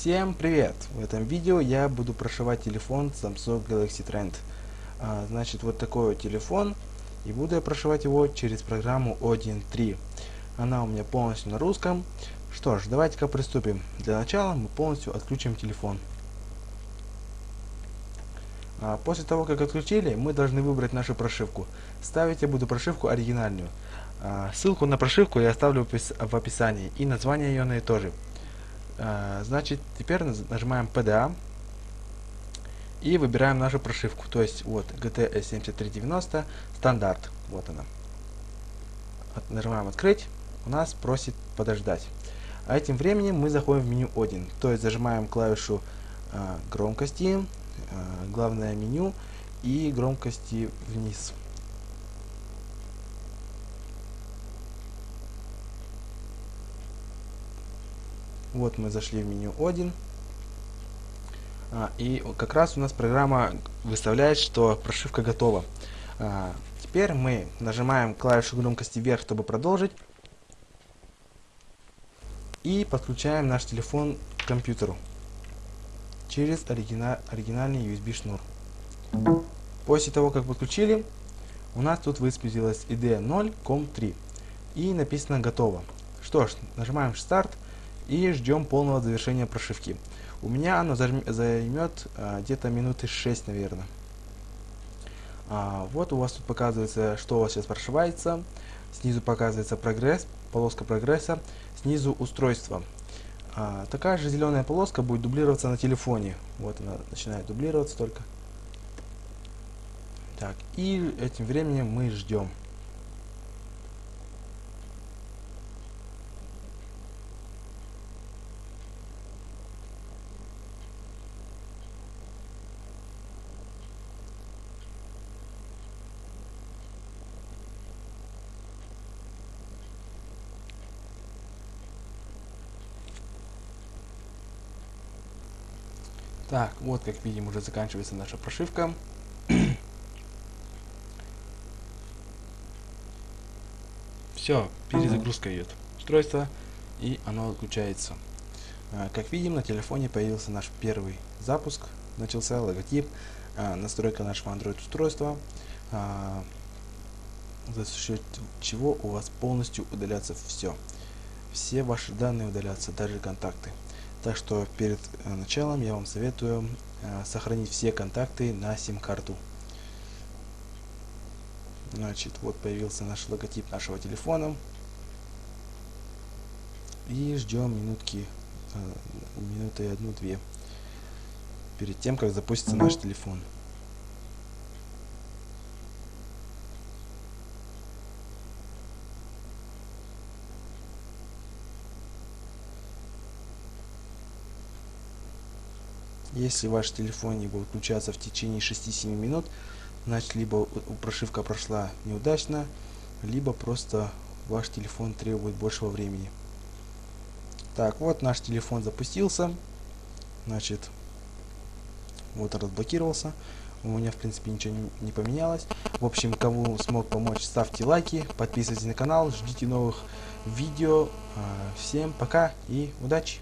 Всем привет! В этом видео я буду прошивать телефон Samsung Galaxy Trend. А, значит, вот такой вот телефон. И буду я прошивать его через программу O1.3. Она у меня полностью на русском. Что ж, давайте-ка приступим. Для начала мы полностью отключим телефон. А, после того, как отключили, мы должны выбрать нашу прошивку. Ставить я буду прошивку оригинальную. А, ссылку на прошивку я оставлю в описании. И название ее на тоже. А, значит, теперь нажимаем PDA и выбираем нашу прошивку. То есть вот GT 7390 стандарт. Вот она. От, нажимаем открыть. У нас просит подождать. А этим временем мы заходим в меню 1. То есть зажимаем клавишу э, громкости, э, главное меню и громкости вниз. Вот мы зашли в меню 1. А, и как раз у нас программа выставляет, что прошивка готова. А, теперь мы нажимаем клавишу громкости вверх, чтобы продолжить. И подключаем наш телефон к компьютеру через оригина оригинальный USB шнур. После того, как подключили, у нас тут высветилась ID 0.com3 и написано готово. Что ж, нажимаем старт и ждем полного завершения прошивки. У меня оно займет а, где-то минуты 6, наверное. А, вот у вас тут показывается, что у вас сейчас прошивается. Снизу показывается прогресс, полоска прогресса. Снизу устройство. А, такая же зеленая полоска будет дублироваться на телефоне. Вот она начинает дублироваться только. Так, и этим временем мы ждем. Так, вот как видим уже заканчивается наша прошивка. Все, перезагрузка идет устройство и оно отключается. А, как видим, на телефоне появился наш первый запуск, начался логотип, а, настройка нашего Android устройства, а, за счет чего у вас полностью удалятся все. Все ваши данные удалятся, даже контакты. Так что перед э, началом я вам советую э, сохранить все контакты на сим-карту. Значит, вот появился наш логотип нашего телефона. И ждем минутки, э, минуты одну-две, перед тем, как запустится наш телефон. Если ваш телефон не будет включаться в течение 6-7 минут, значит либо прошивка прошла неудачно, либо просто ваш телефон требует большего времени. Так, вот наш телефон запустился. Значит, вот разблокировался. У меня, в принципе, ничего не, не поменялось. В общем, кому смог помочь, ставьте лайки, подписывайтесь на канал, ждите новых видео. А, всем пока и удачи!